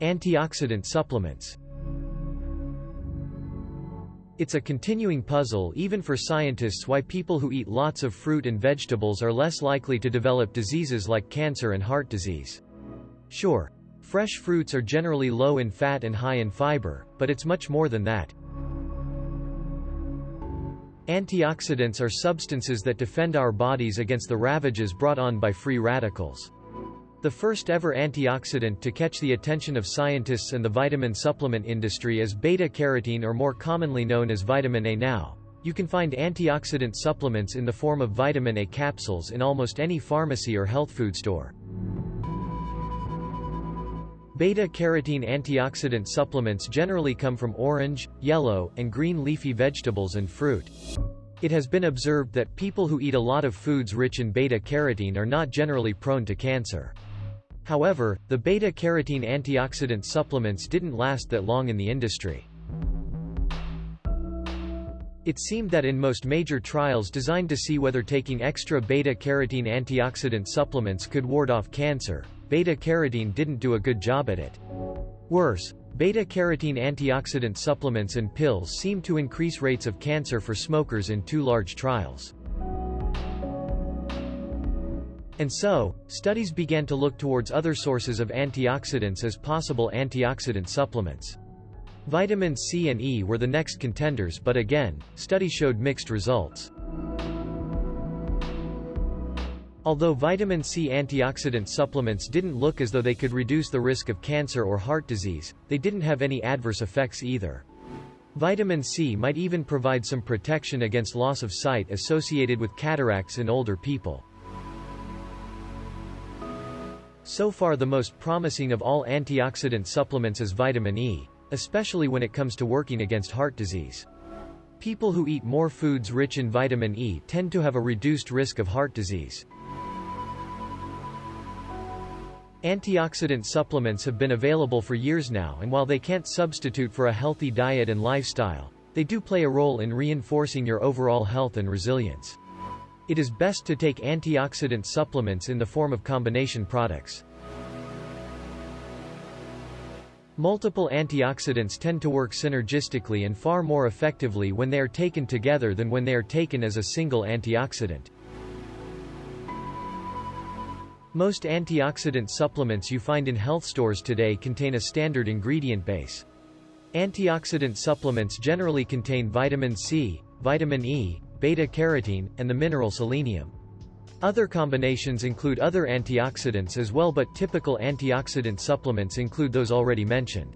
Antioxidant supplements It's a continuing puzzle even for scientists why people who eat lots of fruit and vegetables are less likely to develop diseases like cancer and heart disease. Sure, fresh fruits are generally low in fat and high in fiber, but it's much more than that. Antioxidants are substances that defend our bodies against the ravages brought on by free radicals. The first ever antioxidant to catch the attention of scientists and the vitamin supplement industry is beta-carotene or more commonly known as vitamin A now. You can find antioxidant supplements in the form of vitamin A capsules in almost any pharmacy or health food store. Beta-carotene antioxidant supplements generally come from orange, yellow, and green leafy vegetables and fruit. It has been observed that people who eat a lot of foods rich in beta-carotene are not generally prone to cancer. However, the beta-carotene antioxidant supplements didn't last that long in the industry. It seemed that in most major trials designed to see whether taking extra beta-carotene antioxidant supplements could ward off cancer, beta-carotene didn't do a good job at it. Worse, beta-carotene antioxidant supplements and pills seemed to increase rates of cancer for smokers in two large trials. And so, studies began to look towards other sources of antioxidants as possible antioxidant supplements. Vitamin C and E were the next contenders but again, studies showed mixed results. Although vitamin C antioxidant supplements didn't look as though they could reduce the risk of cancer or heart disease, they didn't have any adverse effects either. Vitamin C might even provide some protection against loss of sight associated with cataracts in older people. So far the most promising of all antioxidant supplements is vitamin E, especially when it comes to working against heart disease. People who eat more foods rich in vitamin E tend to have a reduced risk of heart disease. Antioxidant supplements have been available for years now and while they can't substitute for a healthy diet and lifestyle, they do play a role in reinforcing your overall health and resilience. It is best to take antioxidant supplements in the form of combination products. Multiple antioxidants tend to work synergistically and far more effectively when they are taken together than when they are taken as a single antioxidant. Most antioxidant supplements you find in health stores today contain a standard ingredient base. Antioxidant supplements generally contain vitamin C, vitamin E, beta-carotene, and the mineral selenium. Other combinations include other antioxidants as well but typical antioxidant supplements include those already mentioned.